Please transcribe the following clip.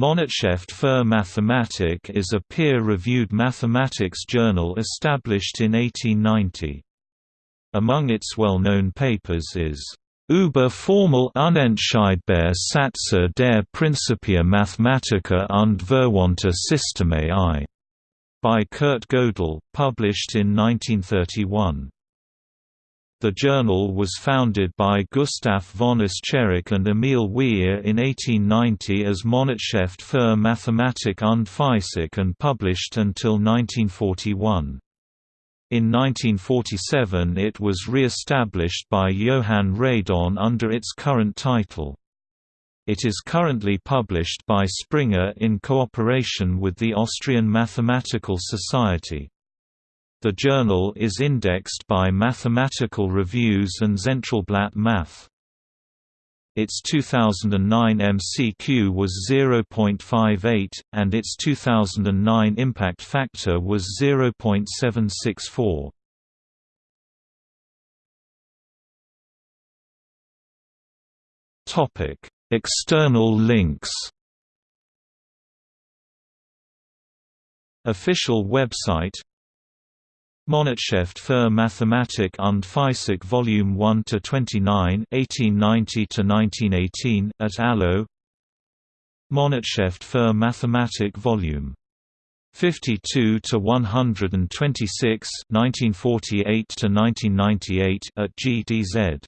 Monatshefte für Mathematik is a peer-reviewed mathematics journal established in 1890. Among its well-known papers is Über formal unentscheidbare Sätze der Principia Mathematica und Verwandte Systeme I, by Kurt Gödel, published in 1931. The journal was founded by Gustav von Escherich and Emil Weyr in 1890 as Monatshefte für Mathematik und Physik and published until 1941. In 1947 it was re-established by Johann Radon under its current title. It is currently published by Springer in cooperation with the Austrian Mathematical Society. The journal is indexed by Mathematical Reviews and Zentralblatt Math. Its 2009 MCQ was 0.58, and its 2009 impact factor was 0.764. External links Official website Monatshefte für Mathematik und Physik Volume 1 to 29, 1890 to 1918 at ALO. Monatshefte für Mathematik Volume 52 to 126, 1948 to 1998 at GDZ.